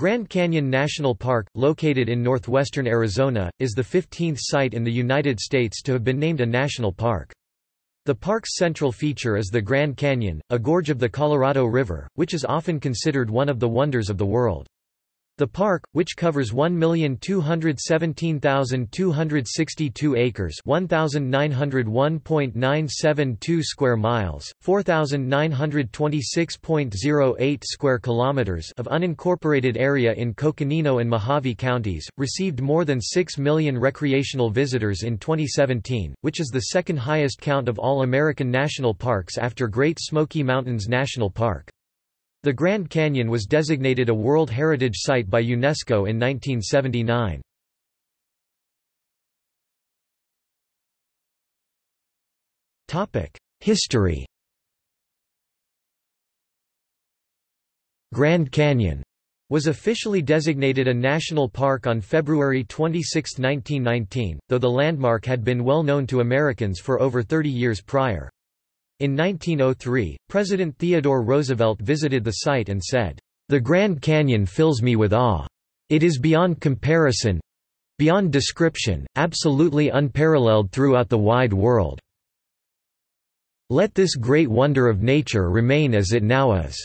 Grand Canyon National Park, located in northwestern Arizona, is the 15th site in the United States to have been named a national park. The park's central feature is the Grand Canyon, a gorge of the Colorado River, which is often considered one of the wonders of the world. The park, which covers 1,217,262 acres 1,901.972 square miles, 4,926.08 square kilometers of unincorporated area in Coconino and Mohave counties, received more than 6 million recreational visitors in 2017, which is the second highest count of all American national parks after Great Smoky Mountains National Park. The Grand Canyon was designated a World Heritage Site by UNESCO in 1979. History Grand Canyon was officially designated a national park on February 26, 1919, though the landmark had been well known to Americans for over 30 years prior. In 1903, President Theodore Roosevelt visited the site and said, "...the Grand Canyon fills me with awe. It is beyond comparison—beyond description, absolutely unparalleled throughout the wide world. Let this great wonder of nature remain as it now is.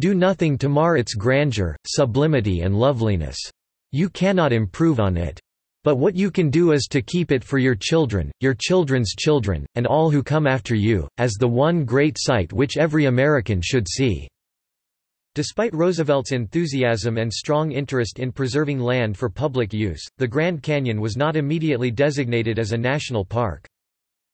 Do nothing to mar its grandeur, sublimity and loveliness. You cannot improve on it. But what you can do is to keep it for your children, your children's children, and all who come after you, as the one great sight which every American should see." Despite Roosevelt's enthusiasm and strong interest in preserving land for public use, the Grand Canyon was not immediately designated as a national park.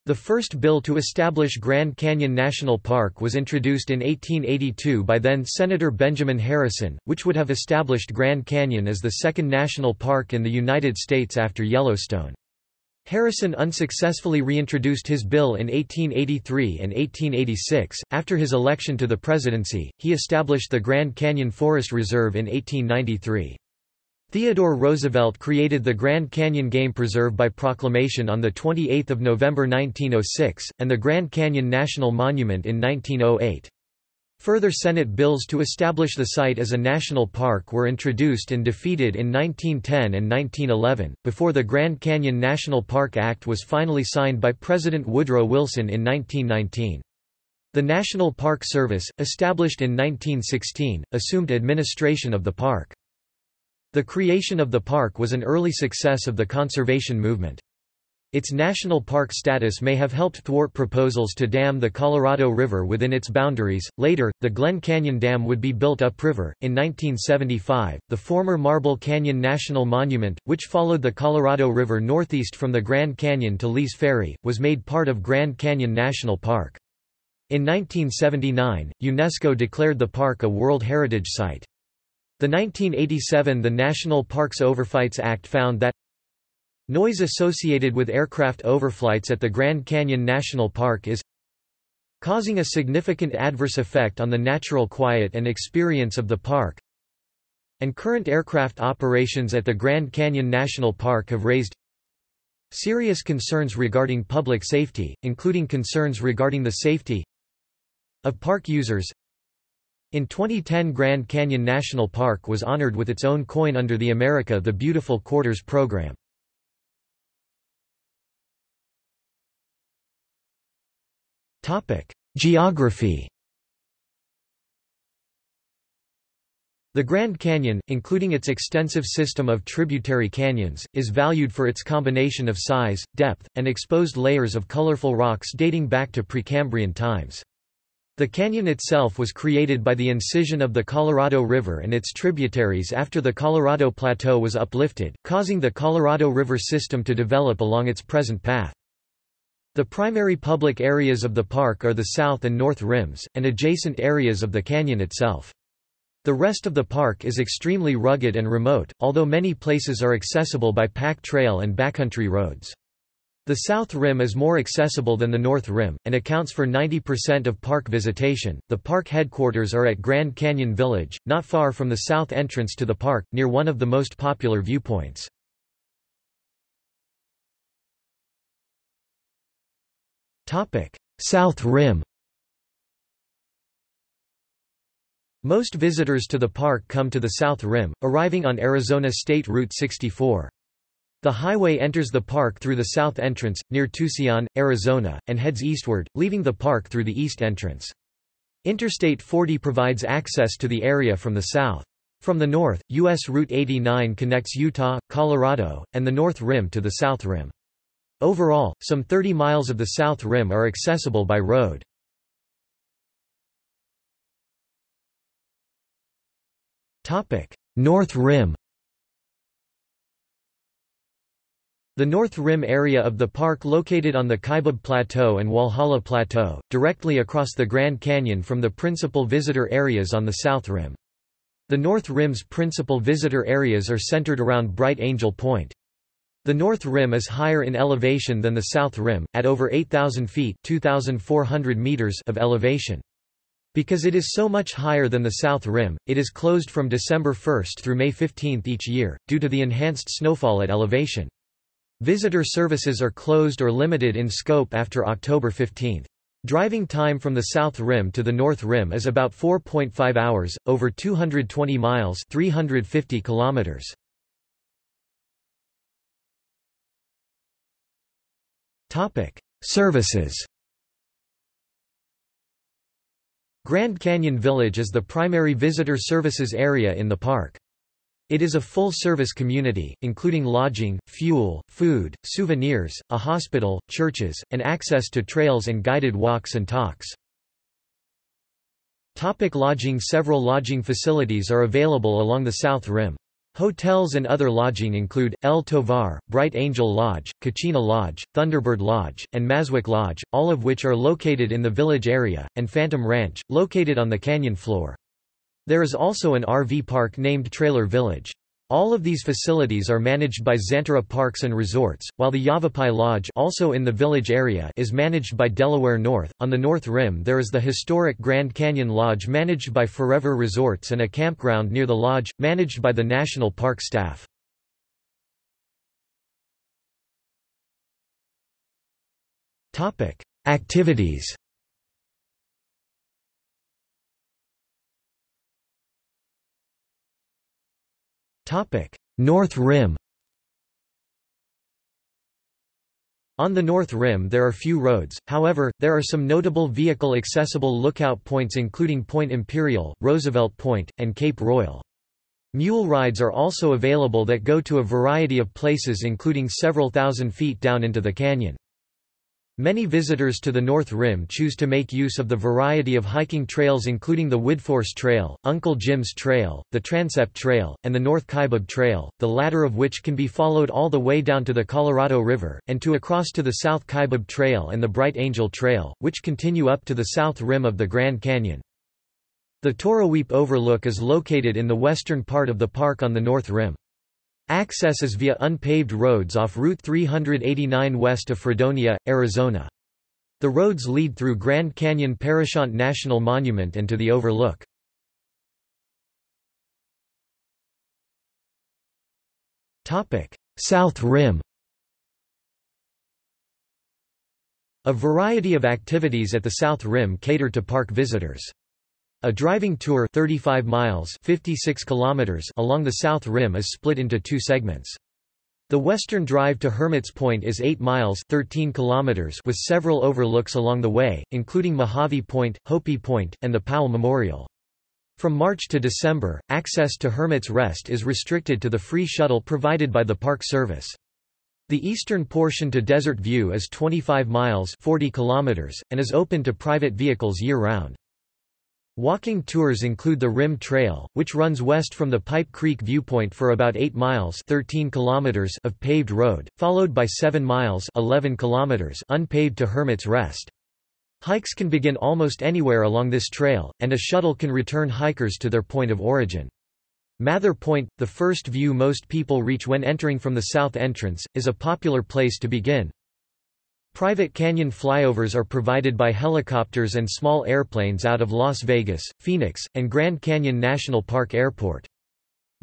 The first bill to establish Grand Canyon National Park was introduced in 1882 by then-Senator Benjamin Harrison, which would have established Grand Canyon as the second national park in the United States after Yellowstone. Harrison unsuccessfully reintroduced his bill in 1883 and 1886. After his election to the presidency, he established the Grand Canyon Forest Reserve in 1893. Theodore Roosevelt created the Grand Canyon Game Preserve by proclamation on 28 November 1906, and the Grand Canyon National Monument in 1908. Further Senate bills to establish the site as a national park were introduced and defeated in 1910 and 1911, before the Grand Canyon National Park Act was finally signed by President Woodrow Wilson in 1919. The National Park Service, established in 1916, assumed administration of the park. The creation of the park was an early success of the conservation movement. Its national park status may have helped thwart proposals to dam the Colorado River within its boundaries. Later, the Glen Canyon Dam would be built upriver. In 1975, the former Marble Canyon National Monument, which followed the Colorado River northeast from the Grand Canyon to Lee's Ferry, was made part of Grand Canyon National Park. In 1979, UNESCO declared the park a World Heritage Site. The 1987 The National Parks Overflights Act found that noise associated with aircraft overflights at the Grand Canyon National Park is causing a significant adverse effect on the natural quiet and experience of the park and current aircraft operations at the Grand Canyon National Park have raised serious concerns regarding public safety, including concerns regarding the safety of park users in 2010 Grand Canyon National Park was honored with its own coin under the America the Beautiful Quarters program. Geography The Grand Canyon, including its extensive system of tributary canyons, is valued for its combination of size, depth, and exposed layers of colorful rocks dating back to Precambrian times. The canyon itself was created by the incision of the Colorado River and its tributaries after the Colorado Plateau was uplifted, causing the Colorado River system to develop along its present path. The primary public areas of the park are the south and north rims, and adjacent areas of the canyon itself. The rest of the park is extremely rugged and remote, although many places are accessible by pack trail and backcountry roads. The South Rim is more accessible than the North Rim, and accounts for 90% of park visitation. The park headquarters are at Grand Canyon Village, not far from the south entrance to the park, near one of the most popular viewpoints. South Rim Most visitors to the park come to the South Rim, arriving on Arizona State Route 64. The highway enters the park through the south entrance, near Tusayan, Arizona, and heads eastward, leaving the park through the east entrance. Interstate 40 provides access to the area from the south. From the north, U.S. Route 89 connects Utah, Colorado, and the North Rim to the South Rim. Overall, some 30 miles of the South Rim are accessible by road. North Rim The North Rim area of the park located on the Kaibab Plateau and Walhalla Plateau, directly across the Grand Canyon from the principal visitor areas on the South Rim. The North Rim's principal visitor areas are centered around Bright Angel Point. The North Rim is higher in elevation than the South Rim, at over 8,000 feet meters of elevation. Because it is so much higher than the South Rim, it is closed from December 1 through May 15 each year, due to the enhanced snowfall at elevation. Visitor services are closed or limited in scope after October 15. Driving time from the South Rim to the North Rim is about 4.5 hours, over 220 miles 350 kilometers. Services Grand Canyon Village is the primary visitor services area in the park. It is a full-service community, including lodging, fuel, food, souvenirs, a hospital, churches, and access to trails and guided walks and talks. Topic lodging Several lodging facilities are available along the South Rim. Hotels and other lodging include, El Tovar, Bright Angel Lodge, Kachina Lodge, Thunderbird Lodge, and Maswik Lodge, all of which are located in the village area, and Phantom Ranch, located on the canyon floor. There is also an RV park named Trailer Village. All of these facilities are managed by Xanterra Parks and Resorts, while the Yavapai Lodge also in the village area is managed by Delaware North. On the North Rim there is the historic Grand Canyon Lodge managed by Forever Resorts and a campground near the lodge, managed by the National Park staff. Activities North Rim On the North Rim there are few roads, however, there are some notable vehicle-accessible lookout points including Point Imperial, Roosevelt Point, and Cape Royal. Mule rides are also available that go to a variety of places including several thousand feet down into the canyon. Many visitors to the North Rim choose to make use of the variety of hiking trails including the Widforss Trail, Uncle Jim's Trail, the Transept Trail, and the North Kaibab Trail, the latter of which can be followed all the way down to the Colorado River, and to across to the South Kaibab Trail and the Bright Angel Trail, which continue up to the south rim of the Grand Canyon. The Toroweap Overlook is located in the western part of the park on the North Rim. Access is via unpaved roads off Route 389 west of Fredonia, Arizona. The roads lead through Grand Canyon Parashant National Monument and to the overlook. South Rim A variety of activities at the South Rim cater to park visitors. A driving tour 35 miles 56 kilometers along the South Rim is split into two segments. The western drive to Hermit's Point is 8 miles 13 kilometers with several overlooks along the way, including Mojave Point, Hopi Point, and the Powell Memorial. From March to December, access to Hermit's Rest is restricted to the free shuttle provided by the Park Service. The eastern portion to Desert View is 25 miles 40 kilometers, and is open to private vehicles year-round. Walking tours include the Rim Trail, which runs west from the Pipe Creek viewpoint for about 8 miles 13 kilometers of paved road, followed by 7 miles 11 kilometers unpaved to Hermit's Rest. Hikes can begin almost anywhere along this trail, and a shuttle can return hikers to their point of origin. Mather Point, the first view most people reach when entering from the south entrance, is a popular place to begin. Private canyon flyovers are provided by helicopters and small airplanes out of Las Vegas, Phoenix, and Grand Canyon National Park Airport.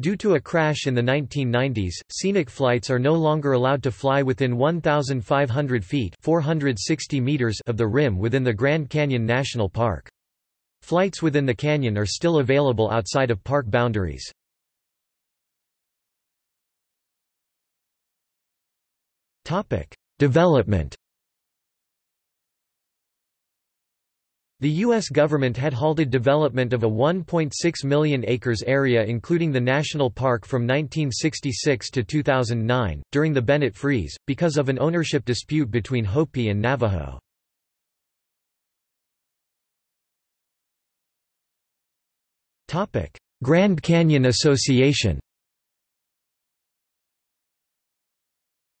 Due to a crash in the 1990s, scenic flights are no longer allowed to fly within 1,500 feet 460 meters of the rim within the Grand Canyon National Park. Flights within the canyon are still available outside of park boundaries. Development The U.S. government had halted development of a 1.6 million acres area including the national park from 1966 to 2009, during the Bennett Freeze, because of an ownership dispute between Hopi and Navajo. Grand Canyon Association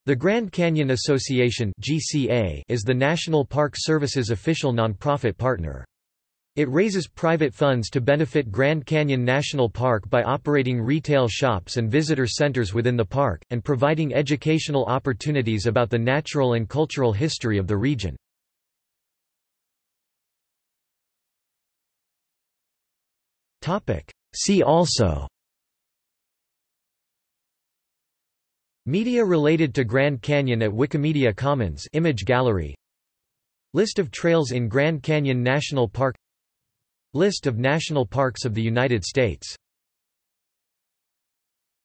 The Grand Canyon Association (GCA) is the National Park Service's official nonprofit partner. It raises private funds to benefit Grand Canyon National Park by operating retail shops and visitor centers within the park, and providing educational opportunities about the natural and cultural history of the region. See also Media related to Grand Canyon at Wikimedia Commons image gallery. List of trails in Grand Canyon National Park. List of national parks of the United States